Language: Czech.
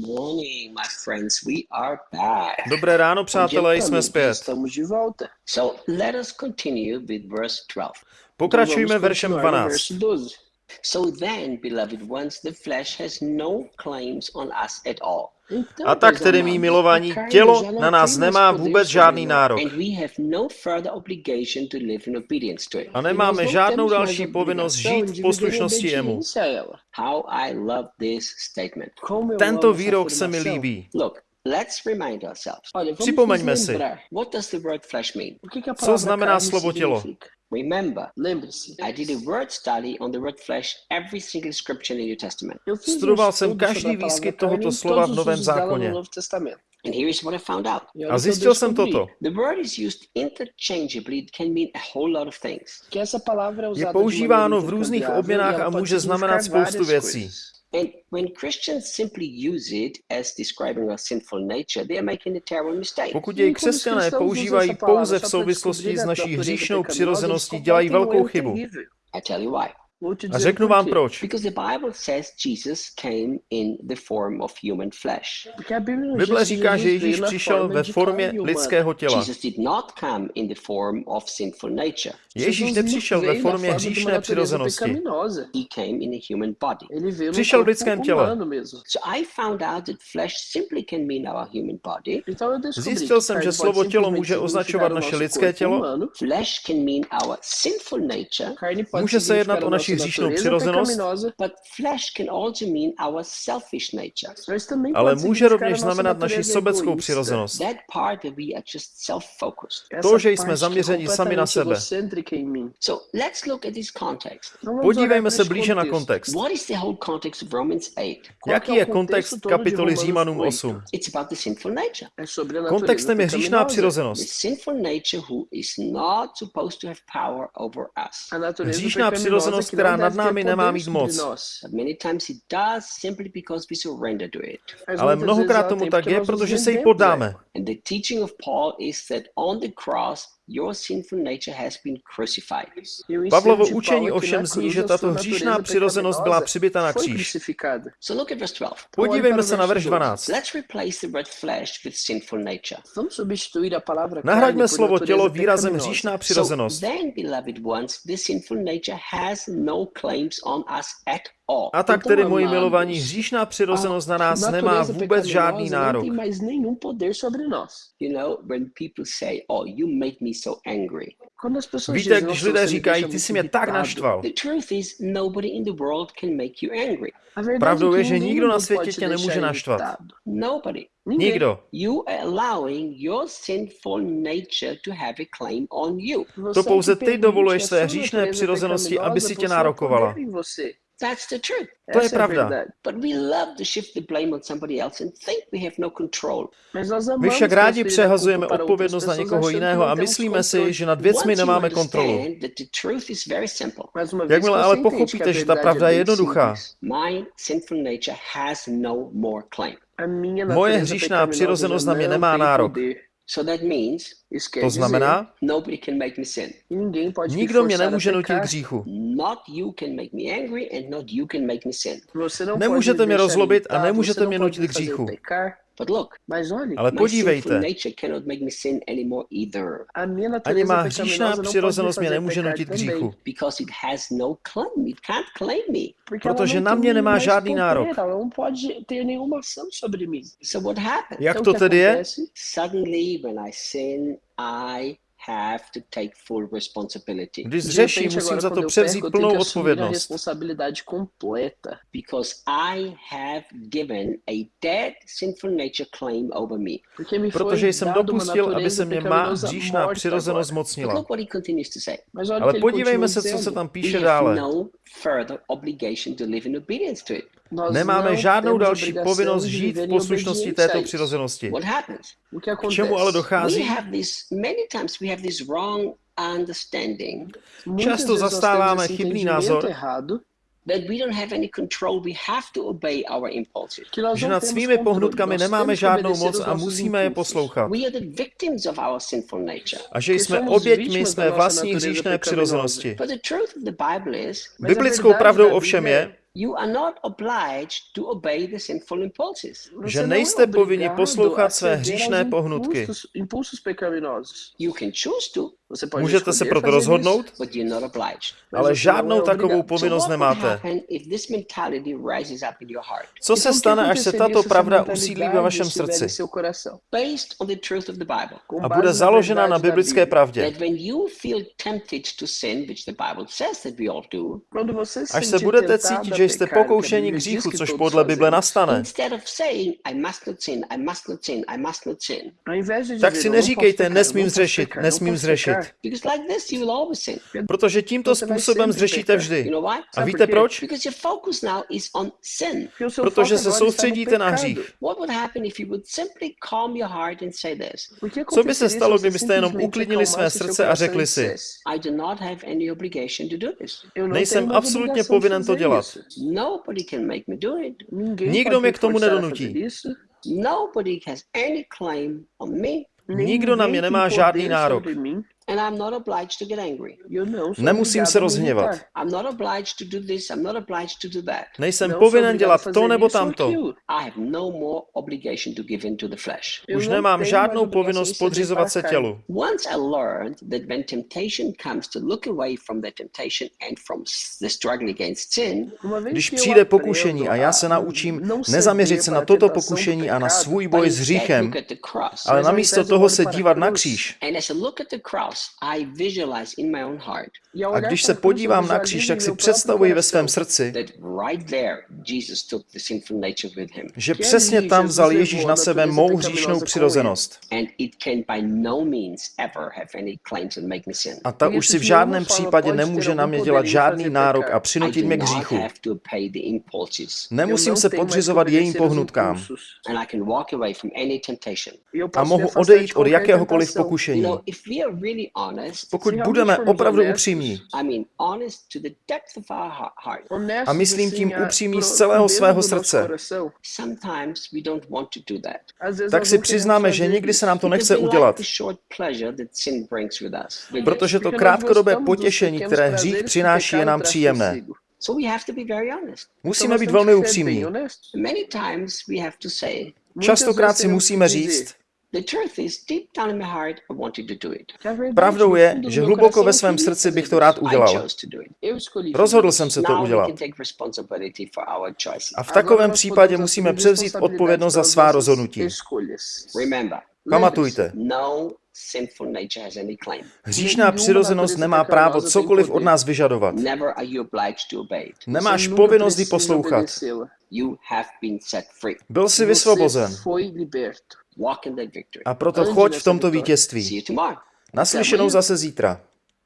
Morning, my friends. We are back. Dobré ráno, přátelé, jsme zpět. Estamos de volta. So let us continue with verse 12. Pokračujme Vamos veršem continuar no 12. verso 12. So then, beloved ones, the flesh has no claims on us at all. Então, A tak tedy, amados, milovaní, a tělo na nás nemá vůbec žádný nárok. And we have no further obligation to live in obedience to it. A nemáme não žádnou další povinnost žít v poslušnosti jemu. a Tento výrok se mi líbí. Připomeňme si. a Co znamená slovo tělo? Remember, Lembre-se. I did a word study on the word flesh every single scripture in the New Testament. Studoval jsem každý výskyt tohoto slova v Novém zákoně. And here is what I found out. A zjistil jsem toto. The word is used interchangeably. It can mean a whole lot of things. Je usada používáno v různých obměnách a může znamenat spoustu věcí. And when Christians simply use it as describing our sinful nature, they are making a terrible mistake. Pokud jej křesťané používají pouze v souvislosti s naší hříšnou přirozeností, dělají velkou chybu. I tell you why. A řeknu vám proč. Because the Bible says Jesus came in the form of human flesh. Porque a Bíblia nos Bible diz que říká, že Ježíš přišel ve formě lidského těla. Jesus did not come in the form of sinful nature. Ježíš nepřišel ve formě hříšné přirozenosti. pecaminosa. He came in a human body. Ele veio no Přišel v lidském těle. humano mesmo. So I found out that flesh simply can mean our human body. Então eu descobri Zjistil jsem, že slovo tělo může označovat naše lidské tělo, humano. Flesh can mean our sinful nature, Carne pode Může se jednat o a naši hříšnou přirozenost, ale může rovněž znamenat naši sobeckou přirozenost. To, že jsme zaměřeni sami na sebe. egocêntrica em mim. So let's look at this context. Então vamos Podívejme se blíže na kontext. What is the whole context of Romans 8? Qual Jaký je kontext kapitoly Římanům 8? 8? It's about the sinful nature. É sobre a natureza Kontextem je hříšná přirozenost. sinful nature who is not supposed to have power over us. A natureza Hříšná přirozenost, která nad námi nemá mít moc. Ale mnohokrát tomu tak je, protože se jí poddáme. And the teaching of Paul is that on the cross, your sinful nature has been crucified. Pavlovo učení ovšem zní, že tato hříšná přirozenost byla přibyta na kříž. So look at verse 12. Podívejme se na verš 12. Let's replace the word flesh with sinful nature. Nahraďme slovo tělo výrazem hříšná přirozenost. then, beloved ones, the sinful nature has no claims on us at all. A tak tedy, moji milovaní, hříšná přirozenost na nás nemá vůbec žádný nárok. Say, Oh, you make me so angry. Quando as pessoas Víte, dizem, když "Nossa, lidé říkají, ty jsi mě tak irritado", naštval. The truth is, nobody in the world can make you angry. A verdade Pravdou je, že nikdo na světě tě nemůže naštvat. Nikdo. You are allowing your sinful nature to have a claim on you. Você To é que pouze ty dovoluješ své hříšné přirozenosti, aby si tě nárokovala. That's the truth. To je pravda. verdade. But we love to shift the blame on somebody else and think we have no control. Mas nós My však rádi přehazujeme odpovědnost na někoho jiného a myslíme si, že nad věcmi nemáme kontrolu. understand that the truth is very simple. Mais uma vez Jakmile que ale pochopíte, že ta pravda je jednoduchá, simples, My sinful nature has no more claim. a minha Moje hříšná přirozenost na mě nemá nárok. To znamená, nobody can make me sin. que ninguém pode me nikdo mě nemůže nutit k hříchu. Not you can make me angry and not you can make me sin. Você não Nemůžete mě rozlobit a irritado, nemůžete mě nutit k hříchu. But look, Mas olhe, Ale my podívejte, sinful nature cannot make me sin anymore either a minha ani natureza má hříšná přirozenost mě nemůže nutit k hříchu. because it has no claim. It can't claim me. Porque ela Protože não na mě nemá žádný nárok. Ela não pode ter nenhuma ação sobre mim. So what happens? Jak to tedy je? Když zřeším, musím za to převzít tenho plnou odpovědnost. responsabilidade completa. because I have given a dead sinful nature claim over me. Porque me foi Protože jsem dopustil, aby se mě má morta přirozenost zmocnila. Ale podívejme se, co se tam píše dále. No Nemáme žádnou další povinnost žít v poslušnosti této přirozenosti. K čemu ale dochází? Často zastáváme chybný názor, že nad svými pohnutkami nemáme žádnou moc a musíme je poslouchat. A že jsme oběťmi své vlastní hříšné přirozenosti. Biblickou pravdou ovšem je, You are not obliged to obey the sinful impulses. Že nejste povinni poslouchat své hříšné pohnutky. You can choose to. Můžete se proto rozhodnout, ale žádnou takovou povinnost nemáte. Co se stane, až se tato pravda usídlí ve vašem srdci? a bude založena na biblické pravdě? Až se budete cítit, že jste pokoušeni k říchu, což podle Bible nastane, tak si neříkejte, nesmím zřešit, nesmím zřešit. Protože tímto způsobem zřešíte vždy. A víte proč? Protože se soustředíte na hřích. Co by se stalo, kdybyste jenom uklidnili své srdce a řekli si, nejsem absolutně povinen to dělat. Nikdo mě k tomu nedonutí. Nikdo na mě nemá žádný nárok. Nemusím se rozhněvat. Nejsem povinen dělat to nebo tamto. Už nemám žádnou povinnost podřizovat se tělu. Když přijde pokušení a já se naučím nezaměřit se na toto pokušení a na svůj boj s hříchem, ale namísto toho se dívat na kříž, a když se podívám na kříž, tak si představuji ve svém srdci, že přesně tam vzal Ježíš na sebe mou hříšnou přirozenost. A ta už si v žádném případě nemůže na mě dělat žádný nárok a přinutit mě k hříchu. Nemusím se podřizovat jejím pohnutkám. A mohu odejít od jakéhokoliv pokušení pokud budeme opravdu upřímní, a myslím tím upřímní z celého svého srdce, tak si přiznáme, že nikdy se nám to nechce udělat, protože to krátkodobé potěšení, které hřích přináší, je nám příjemné. Musíme být velmi upřímní. Častokrát si musíme říct, Pravdou je, že hluboko ve svém srdci bych to rád udělal. Rozhodl jsem se to udělat. A v takovém případě musíme převzít odpovědnost za svá rozhodnutí. Pamatujte, Hříšná přirozenost nemá právo cokoliv od nás vyžadovat. Nemáš povinnost ji poslouchat. Byl jsi vysvobozen. A proto choď v tomto vítězství. Naslyšenou zase zítra.